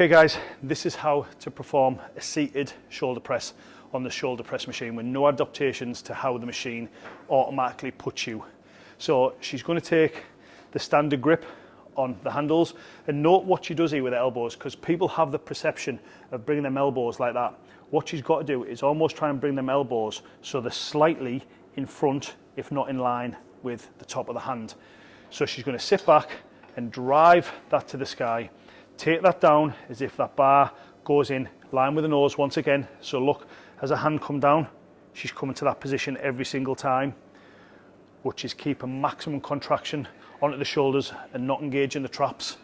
Okay guys, this is how to perform a seated shoulder press on the shoulder press machine with no adaptations to how the machine automatically puts you. So she's going to take the standard grip on the handles and note what she does here with elbows because people have the perception of bringing them elbows like that. What she's got to do is almost try and bring them elbows so they're slightly in front, if not in line with the top of the hand. So she's going to sit back and drive that to the sky. Take that down as if that bar goes in line with the nose once again. So look, as her hand come down, she's coming to that position every single time, which is keeping maximum contraction onto the shoulders and not engaging the traps.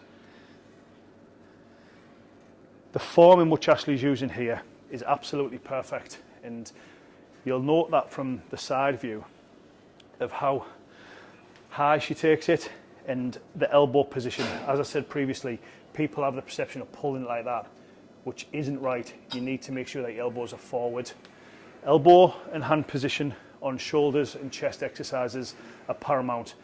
The form in which Ashley's using here is absolutely perfect and you'll note that from the side view of how high she takes it and the elbow position. As I said previously, people have the perception of pulling it like that, which isn't right. You need to make sure that your elbows are forward. Elbow and hand position on shoulders and chest exercises are paramount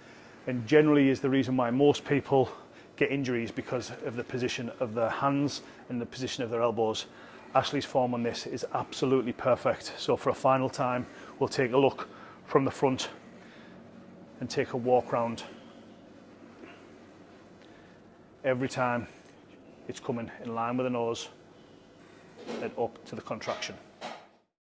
and generally is the reason why most people get injuries because of the position of their hands and the position of their elbows. Ashley's form on this is absolutely perfect. So for a final time, we'll take a look from the front and take a walk round. Every time it's coming in line with the nose and up to the contraction.